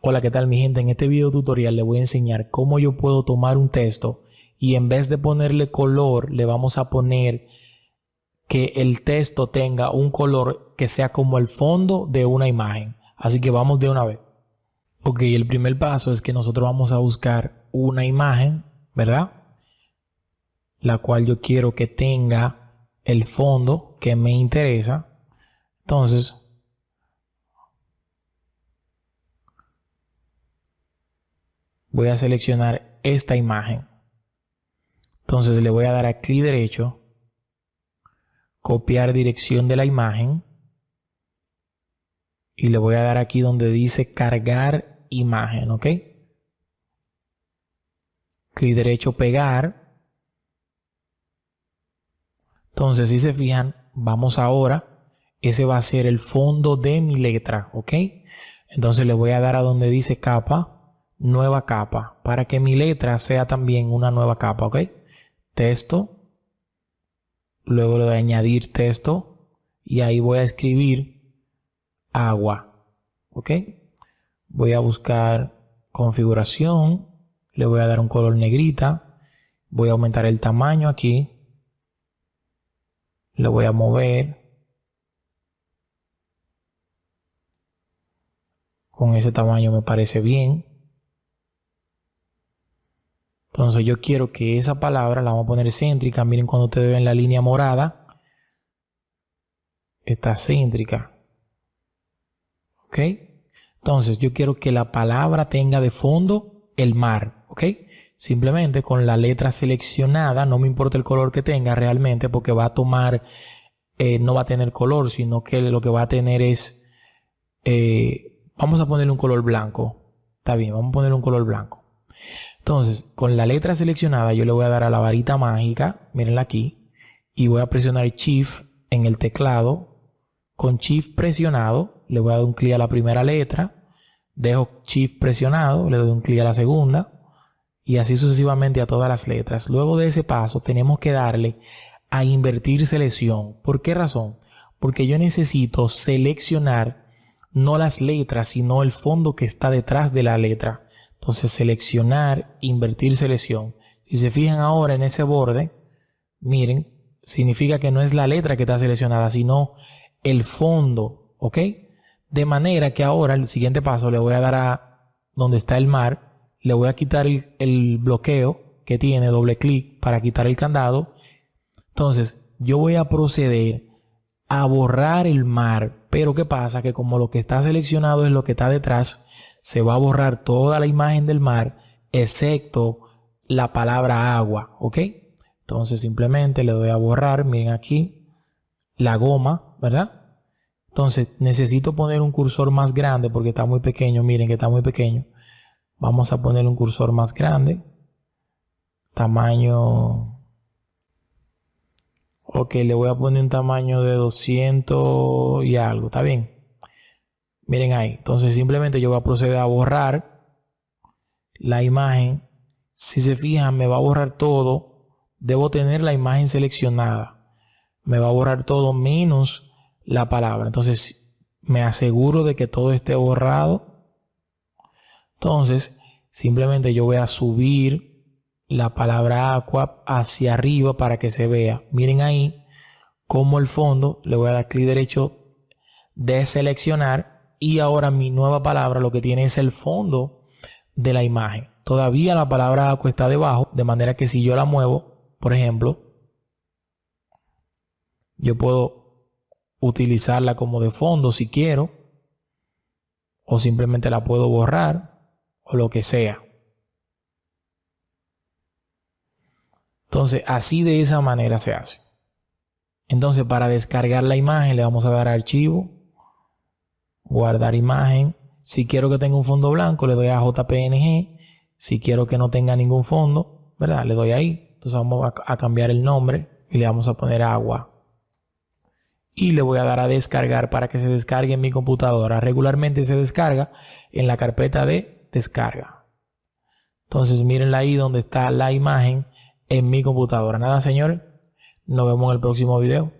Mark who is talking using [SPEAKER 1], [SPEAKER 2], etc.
[SPEAKER 1] Hola, ¿qué tal mi gente? En este video tutorial le voy a enseñar cómo yo puedo tomar un texto y en vez de ponerle color, le vamos a poner que el texto tenga un color que sea como el fondo de una imagen. Así que vamos de una vez. Ok, el primer paso es que nosotros vamos a buscar una imagen, ¿verdad? La cual yo quiero que tenga el fondo que me interesa. Entonces, voy a seleccionar esta imagen. Entonces le voy a dar a clic derecho, copiar dirección de la imagen y le voy a dar aquí donde dice cargar imagen, ¿ok? Clic derecho, pegar. Entonces, si se fijan, vamos ahora, ese va a ser el fondo de mi letra, ¿ok? Entonces le voy a dar a donde dice capa nueva capa para que mi letra sea también una nueva capa, ¿ok? Texto, luego le voy a añadir texto y ahí voy a escribir agua, ¿ok? Voy a buscar configuración, le voy a dar un color negrita, voy a aumentar el tamaño aquí, le voy a mover, con ese tamaño me parece bien. Entonces yo quiero que esa palabra la vamos a poner céntrica. Miren cuando ustedes ven la línea morada. Está céntrica. ¿Ok? Entonces yo quiero que la palabra tenga de fondo el mar. ¿Ok? Simplemente con la letra seleccionada, no me importa el color que tenga realmente porque va a tomar, eh, no va a tener color, sino que lo que va a tener es, eh, vamos a ponerle un color blanco. Está bien, vamos a poner un color blanco. Entonces, con la letra seleccionada, yo le voy a dar a la varita mágica, mírenla aquí, y voy a presionar Shift en el teclado. Con Shift presionado, le voy a dar un clic a la primera letra, dejo Shift presionado, le doy un clic a la segunda, y así sucesivamente a todas las letras. Luego de ese paso, tenemos que darle a invertir selección. ¿Por qué razón? Porque yo necesito seleccionar no las letras, sino el fondo que está detrás de la letra. Entonces seleccionar, invertir selección. Si se fijan ahora en ese borde, miren, significa que no es la letra que está seleccionada, sino el fondo, ¿ok? De manera que ahora el siguiente paso le voy a dar a donde está el mar, le voy a quitar el, el bloqueo que tiene, doble clic para quitar el candado. Entonces yo voy a proceder a borrar el mar, pero ¿qué pasa? Que como lo que está seleccionado es lo que está detrás, se va a borrar toda la imagen del mar, excepto la palabra agua, ¿ok? Entonces simplemente le doy a borrar, miren aquí, la goma, ¿verdad? Entonces necesito poner un cursor más grande porque está muy pequeño, miren que está muy pequeño. Vamos a poner un cursor más grande, tamaño... Ok, le voy a poner un tamaño de 200 y algo, ¿está bien? Miren ahí. Entonces simplemente yo voy a proceder a borrar la imagen. Si se fijan, me va a borrar todo. Debo tener la imagen seleccionada. Me va a borrar todo menos la palabra. Entonces me aseguro de que todo esté borrado. Entonces simplemente yo voy a subir la palabra aqua hacia arriba para que se vea. Miren ahí como el fondo. Le voy a dar clic derecho de seleccionar y ahora mi nueva palabra lo que tiene es el fondo de la imagen. Todavía la palabra aqua está debajo, de manera que si yo la muevo, por ejemplo, yo puedo utilizarla como de fondo si quiero, o simplemente la puedo borrar, o lo que sea. Entonces, así de esa manera se hace. Entonces, para descargar la imagen le vamos a dar archivo, guardar imagen. Si quiero que tenga un fondo blanco, le doy a JPNG. Si quiero que no tenga ningún fondo, ¿verdad? Le doy ahí. Entonces vamos a, cambiar el nombre y le vamos a poner agua. Y le voy a dar a descargar para que se descargue en mi computadora. Regularmente se descarga en la carpeta de descarga. Entonces mírenla ahí donde está la imagen en mi computadora. Nada, señores. Nos vemos en el próximo video.